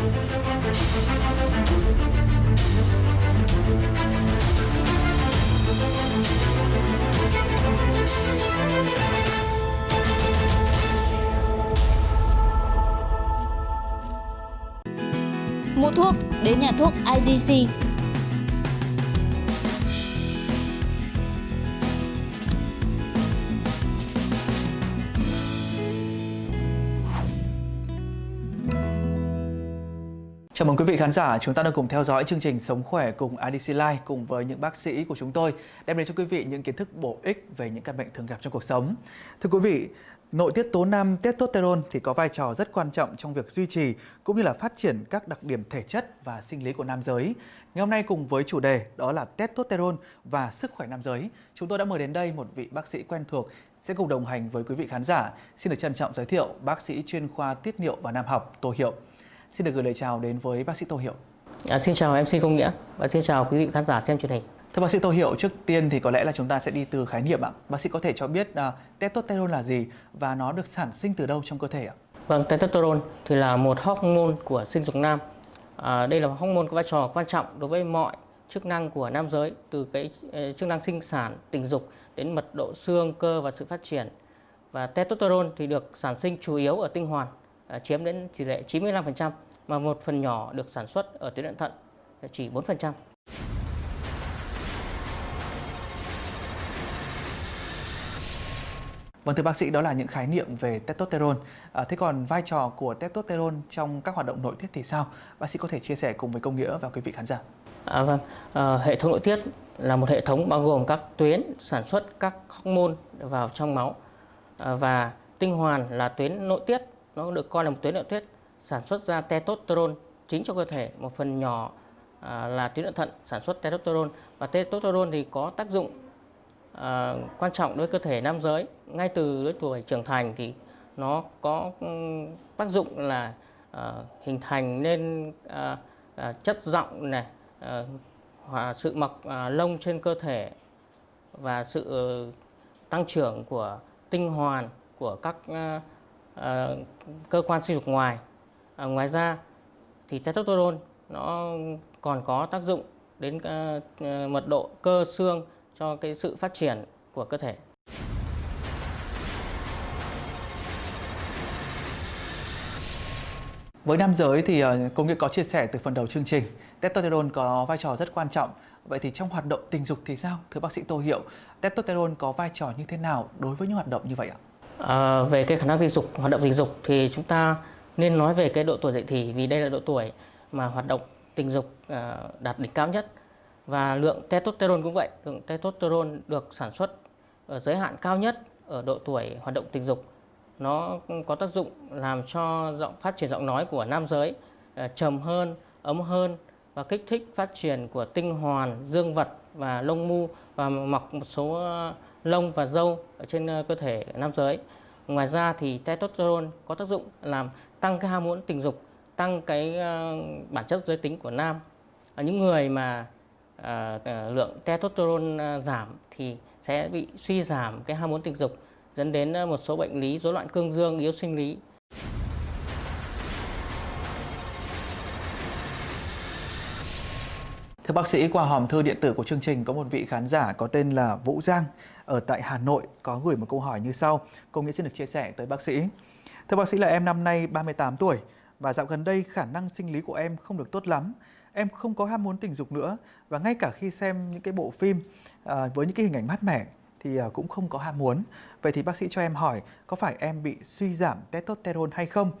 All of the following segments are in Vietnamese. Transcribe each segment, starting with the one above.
Mua thuốc đến nhà thuốc IDC. Chào mừng quý vị khán giả, chúng ta đang cùng theo dõi chương trình Sống khỏe cùng IDC Live cùng với những bác sĩ của chúng tôi đem đến cho quý vị những kiến thức bổ ích về những căn bệnh thường gặp trong cuộc sống. Thưa quý vị, nội tiết tố nam testosterone thì có vai trò rất quan trọng trong việc duy trì cũng như là phát triển các đặc điểm thể chất và sinh lý của nam giới. Ngày hôm nay cùng với chủ đề đó là testosterone và sức khỏe nam giới, chúng tôi đã mời đến đây một vị bác sĩ quen thuộc sẽ cùng đồng hành với quý vị khán giả. Xin được trân trọng giới thiệu bác sĩ chuyên khoa tiết niệu và nam học Tô Hiệu. Xin được gửi lời chào đến với bác sĩ Tô Hiệu. À, xin chào MC Công Nghĩa và xin chào quý vị khán giả xem truyền hình. Thưa bác sĩ Tô Hiệu, trước tiên thì có lẽ là chúng ta sẽ đi từ khái niệm ạ. Bác sĩ có thể cho biết uh, testosterone là gì và nó được sản sinh từ đâu trong cơ thể ạ? Vâng, testosterone thì là một hormone của sinh dục nam. À, đây là hormone có vai trò quan trọng đối với mọi chức năng của nam giới từ cái uh, chức năng sinh sản, tình dục đến mật độ xương, cơ và sự phát triển. Và testosterone thì được sản sinh chủ yếu ở tinh hoàn À, chiếm đến tỷ lệ 95% mà một phần nhỏ được sản xuất ở tuyến thận thận chỉ 4%. Vâng thưa bác sĩ, đó là những khái niệm về testosterone. À, thế còn vai trò của testosterone trong các hoạt động nội tiết thì sao? Bác sĩ có thể chia sẻ cùng với công nghĩa và quý vị khán giả. À, vâng, à, hệ thống nội tiết là một hệ thống bao gồm các tuyến sản xuất các hormone vào trong máu à, và tinh hoàn là tuyến nội tiết nó được coi là một tuyến nội tiết sản xuất ra testosterone chính cho cơ thể một phần nhỏ à, là tuyến nội thận sản xuất testosterone. Và testosterone thì có tác dụng à, quan trọng đối với cơ thể nam giới. Ngay từ lứa tuổi trưởng thành thì nó có um, tác dụng là à, hình thành nên à, à, chất giọng này à, sự mọc à, lông trên cơ thể và sự ờ, tăng trưởng của tinh hoàn của các à, Ờ, cơ quan sinh dục ngoài. À, ngoài ra thì testosterone nó còn có tác dụng đến uh, mật độ cơ xương cho cái sự phát triển của cơ thể. Với nam giới thì uh, công nghệ có chia sẻ từ phần đầu chương trình, testosterone có vai trò rất quan trọng. Vậy thì trong hoạt động tình dục thì sao? Thưa bác sĩ Tô Hiệu, testosterone có vai trò như thế nào đối với những hoạt động như vậy ạ? À, về cái khả năng tình dục, hoạt động tình dục thì chúng ta nên nói về cái độ tuổi dậy thì vì đây là độ tuổi mà hoạt động tình dục à, đạt đỉnh cao nhất và lượng testosterone cũng vậy, lượng testosterone được sản xuất ở giới hạn cao nhất ở độ tuổi hoạt động tình dục. Nó có tác dụng làm cho giọng phát triển giọng nói của nam giới à, trầm hơn, ấm hơn và kích thích phát triển của tinh hoàn, dương vật và lông mu và mọc một số lông và râu ở trên ờ, cơ thể nam giới. Ngoài ra thì testosterone có tác dụng làm tăng cái ham muốn tình dục, tăng cái ờ, bản chất giới tính của nam. Ở những người mà ờ, lượng testosterone giảm thì sẽ bị suy giảm cái ham muốn tình dục dẫn đến một số bệnh lý rối loạn cương dương, yếu sinh lý Thưa bác sĩ, qua hòm thư điện tử của chương trình có một vị khán giả có tên là Vũ Giang ở tại Hà Nội có gửi một câu hỏi như sau. Công nghĩ xin được chia sẻ tới bác sĩ. Thưa bác sĩ là em năm nay 38 tuổi và dạo gần đây khả năng sinh lý của em không được tốt lắm. Em không có ham muốn tình dục nữa và ngay cả khi xem những cái bộ phim à, với những cái hình ảnh mát mẻ thì à, cũng không có ham muốn. Vậy thì bác sĩ cho em hỏi có phải em bị suy giảm testosterone hay không?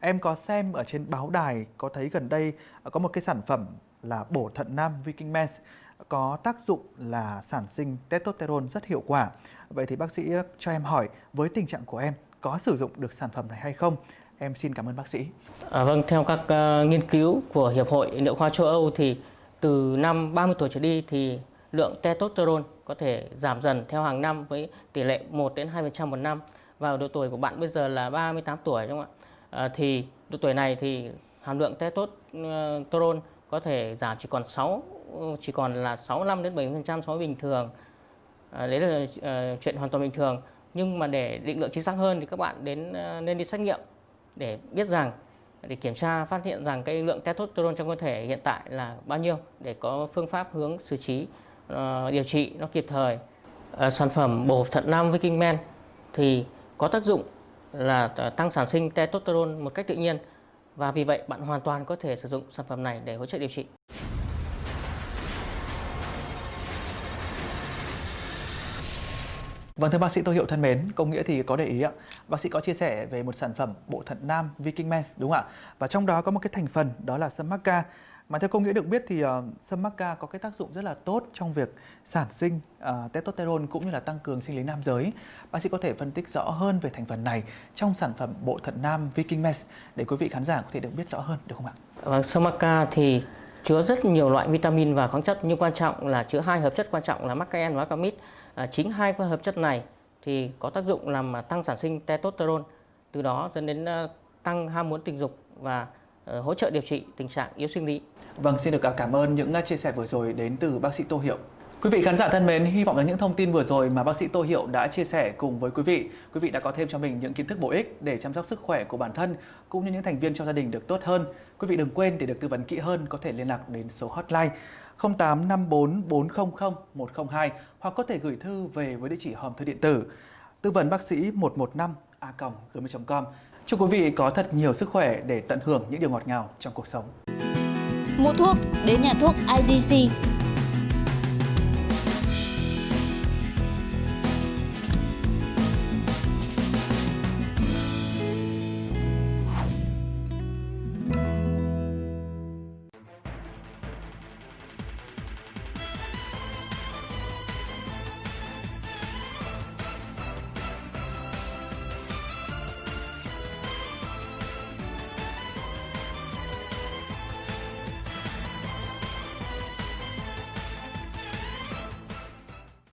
Em có xem ở trên báo đài có thấy gần đây à, có một cái sản phẩm là bổ thận nam Viking Mens có tác dụng là sản sinh testosterone rất hiệu quả. Vậy thì bác sĩ ờ, cho em hỏi với tình trạng của em có sử dụng được sản phẩm này hay không? Em xin cảm ơn bác sĩ. À, vâng, theo các uh, nghiên cứu của Hiệp hội Nội khoa châu Âu thì từ năm 30 tuổi trở đi thì lượng testosterone có thể giảm dần theo hàng năm với tỷ lệ 1 đến 2% một năm. Vào độ tuổi của bạn bây giờ là 38 tuổi đúng không ạ? À, thì độ tuổi này thì hàm lượng testosterone có thể giảm chỉ còn 6 ừ, chỉ còn là 65 đến 70% so với bình thường. À, đấy là uh, chuyện hoàn toàn bình thường. Nhưng mà để định lượng chính xác hơn thì các bạn đến uh, nên đi xét nghiệm để biết rằng để kiểm tra phát hiện rằng cái lượng testosterone trong cơ thể hiện tại là bao nhiêu để có phương pháp hướng xử trí uh, điều trị nó kịp thời. Uh, sản phẩm bổ thận nam Viking Men thì có tác dụng là tăng sản sinh testosterone một cách tự nhiên và vì vậy bạn hoàn toàn có thể sử dụng sản phẩm này để hỗ trợ điều trị. Vâng thưa bác sĩ Tô Hiệu thân mến, công nghĩa thì có để ý ạ. Bác sĩ có chia sẻ về một sản phẩm bộ thận nam Viking Mens đúng không ạ? Và trong đó có một cái thành phần đó là sâm maca. Mà theo công nghĩa được biết thì uh, sâm maca có cái tác dụng rất là tốt trong việc sản sinh uh, testosterone cũng như là tăng cường sinh lý nam giới. Bác sĩ có thể phân tích rõ hơn về thành phần này trong sản phẩm bộ thận nam Viking Mesh để quý vị khán giả có thể được biết rõ hơn được không ạ? Vâng, sâm maca thì chứa rất nhiều loại vitamin và khoáng chất nhưng quan trọng là chứa hai hợp chất quan trọng là macaen và macamid À, chính hai hợp chất này thì có tác dụng làm tăng sản sinh testosterone, từ đó dẫn đến ờ, tăng ham muốn tình dục và Ờ, hỗ trợ điều trị tình trạng yếu sinh lý. Vâng, xin được cảm ơn những à, chia sẻ vừa rồi đến từ bác sĩ Tô Hiệu. Quý vị khán giả thân mến, hy vọng là những thông tin vừa rồi mà bác sĩ Tô Hiệu đã chia sẻ cùng với quý vị, quý vị đã có thêm cho mình những kiến thức bổ ích để chăm sóc sức khỏe của bản thân cũng như những thành viên trong gia đình được tốt hơn. Quý vị đừng quên để được tư vấn kỹ hơn có thể liên lạc đến số hotline 0854 400 102 hoặc có thể gửi thư về với địa chỉ hòm thư điện tử tư vấn bác sĩ 115 a gmail.com. Chúc quý vị có thật nhiều sức khỏe để tận hưởng những điều ngọt ngào trong cuộc sống. Mua thuốc, đến nhà thuốc IDC